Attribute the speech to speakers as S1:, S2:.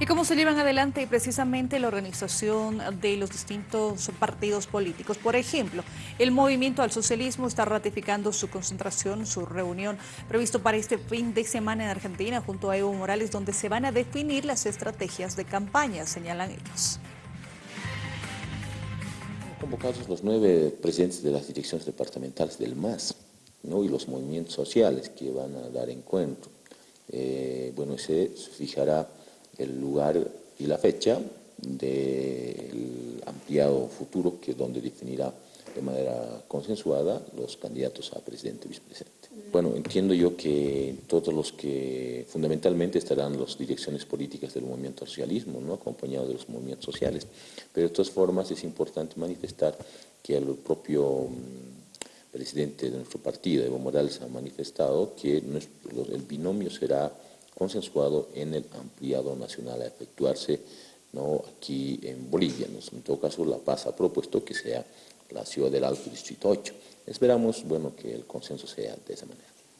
S1: ¿Y cómo se llevan adelante precisamente la organización de los distintos partidos políticos? Por ejemplo, el Movimiento al Socialismo está ratificando su concentración, su reunión previsto para este fin de semana en Argentina junto a Evo Morales, donde se van a definir las estrategias de campaña, señalan ellos.
S2: Convocados los nueve presidentes de las direcciones departamentales del MAS ¿no? y los movimientos sociales que van a dar encuentro. Eh, bueno, se fijará el lugar y la fecha del ampliado futuro que donde definirá de manera consensuada los candidatos a presidente y vicepresidente. Bueno, entiendo yo que todos los que fundamentalmente estarán las direcciones políticas del movimiento socialismo, ¿no? acompañados de los movimientos sociales, pero de todas formas es importante manifestar que el propio mm, presidente de nuestro partido, Evo Morales, ha manifestado que el binomio será consensuado en el ampliado nacional a efectuarse ¿no? aquí en Bolivia. En todo caso, La Paz ha propuesto que sea la ciudad del Alto Distrito 8. Esperamos bueno, que el consenso sea de esa manera.